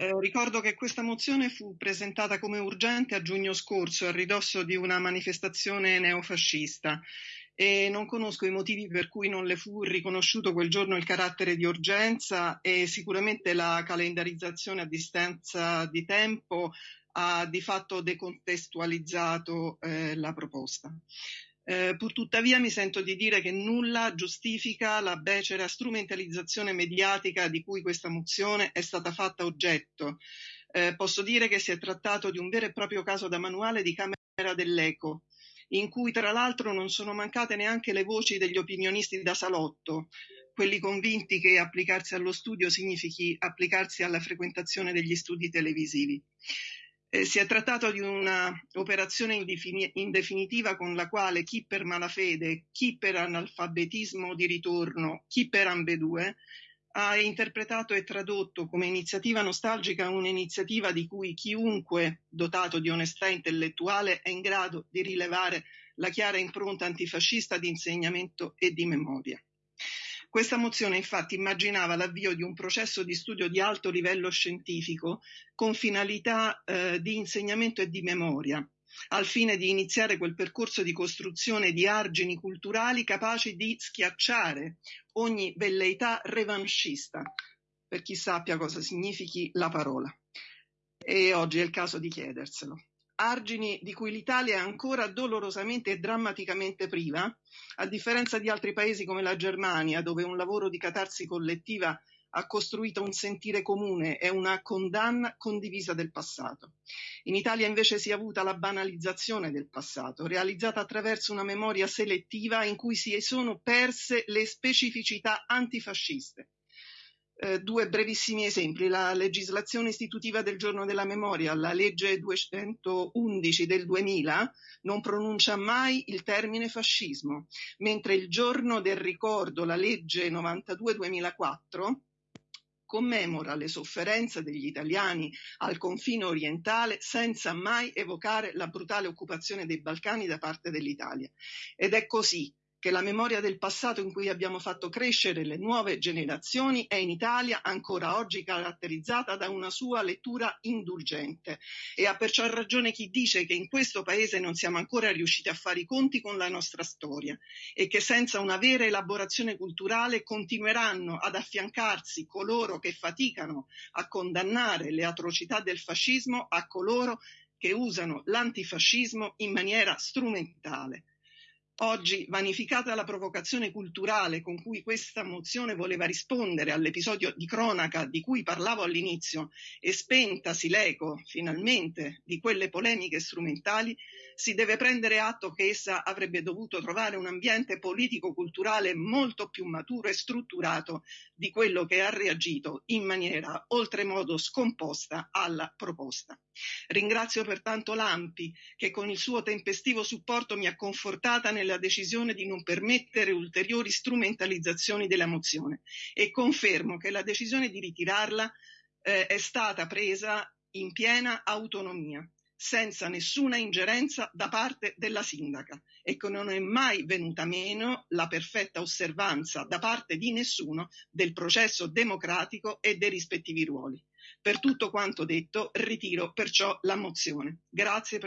Eh, ricordo che questa mozione fu presentata come urgente a giugno scorso, a ridosso di una manifestazione neofascista e non conosco i motivi per cui non le fu riconosciuto quel giorno il carattere di urgenza e sicuramente la calendarizzazione a distanza di tempo ha di fatto decontestualizzato eh, la proposta. Eh, purtuttavia mi sento di dire che nulla giustifica la becera strumentalizzazione mediatica di cui questa mozione è stata fatta oggetto. Eh, posso dire che si è trattato di un vero e proprio caso da manuale di Camera dell'Eco, in cui tra l'altro non sono mancate neanche le voci degli opinionisti da salotto, quelli convinti che applicarsi allo studio significhi applicarsi alla frequentazione degli studi televisivi. Eh, si è trattato di un'operazione in, in definitiva con la quale chi per malafede, chi per analfabetismo di ritorno, chi per ambedue ha interpretato e tradotto come iniziativa nostalgica un'iniziativa di cui chiunque dotato di onestà intellettuale è in grado di rilevare la chiara impronta antifascista di insegnamento e di memoria. Questa mozione infatti immaginava l'avvio di un processo di studio di alto livello scientifico con finalità eh, di insegnamento e di memoria, al fine di iniziare quel percorso di costruzione di argini culturali capaci di schiacciare ogni velleità revanchista, per chi sappia cosa significhi la parola. E oggi è il caso di chiederselo argini di cui l'Italia è ancora dolorosamente e drammaticamente priva, a differenza di altri paesi come la Germania, dove un lavoro di catarsi collettiva ha costruito un sentire comune e una condanna condivisa del passato. In Italia invece si è avuta la banalizzazione del passato, realizzata attraverso una memoria selettiva in cui si sono perse le specificità antifasciste eh, due brevissimi esempi. La legislazione istitutiva del giorno della memoria, la legge 211 del 2000, non pronuncia mai il termine fascismo, mentre il giorno del ricordo, la legge 92-2004, commemora le sofferenze degli italiani al confine orientale senza mai evocare la brutale occupazione dei Balcani da parte dell'Italia. Ed è così che la memoria del passato in cui abbiamo fatto crescere le nuove generazioni è in Italia ancora oggi caratterizzata da una sua lettura indulgente. E ha perciò ragione chi dice che in questo paese non siamo ancora riusciti a fare i conti con la nostra storia e che senza una vera elaborazione culturale continueranno ad affiancarsi coloro che faticano a condannare le atrocità del fascismo a coloro che usano l'antifascismo in maniera strumentale Oggi, vanificata la provocazione culturale con cui questa mozione voleva rispondere all'episodio di cronaca di cui parlavo all'inizio e spentasi l'eco, finalmente, di quelle polemiche strumentali, si deve prendere atto che essa avrebbe dovuto trovare un ambiente politico-culturale molto più maturo e strutturato di quello che ha reagito in maniera oltremodo scomposta alla proposta. Ringrazio pertanto l'AMPI che con il suo tempestivo supporto mi ha confortata nella decisione di non permettere ulteriori strumentalizzazioni della mozione e confermo che la decisione di ritirarla eh, è stata presa in piena autonomia senza nessuna ingerenza da parte della sindaca e che non è mai venuta meno la perfetta osservanza da parte di nessuno del processo democratico e dei rispettivi ruoli. Per tutto quanto detto, ritiro perciò la mozione. Grazie.